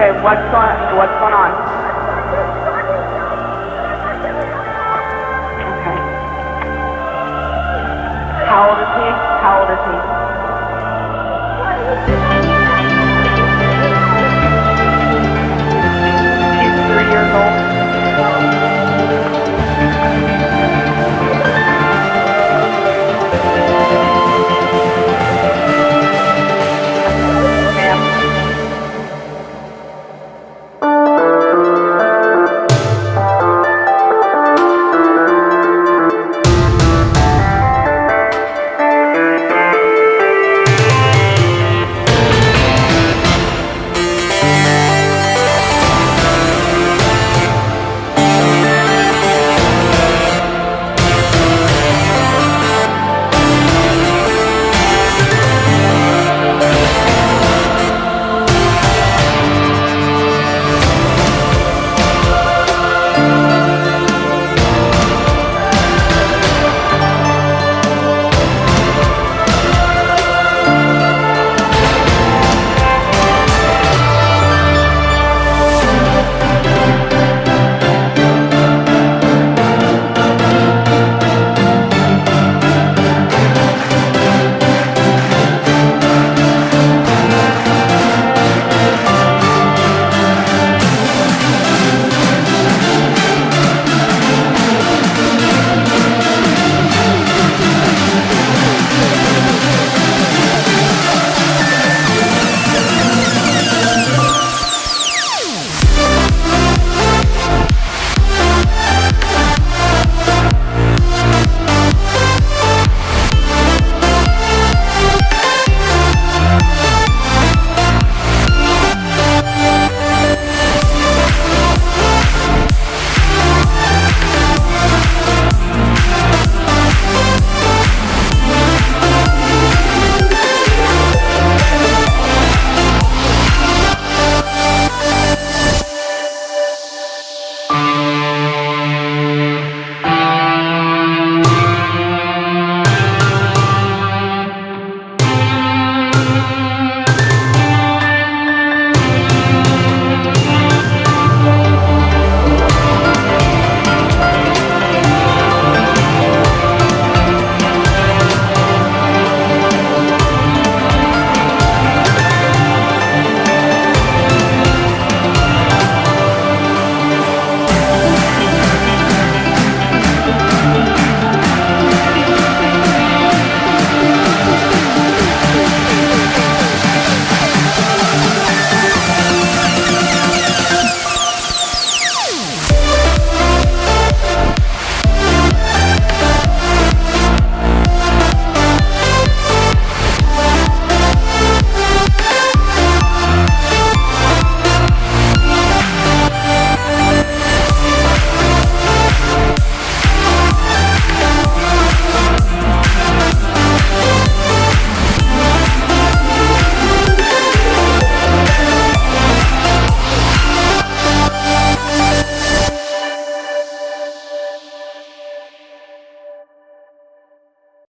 Okay, what's going, what's going on?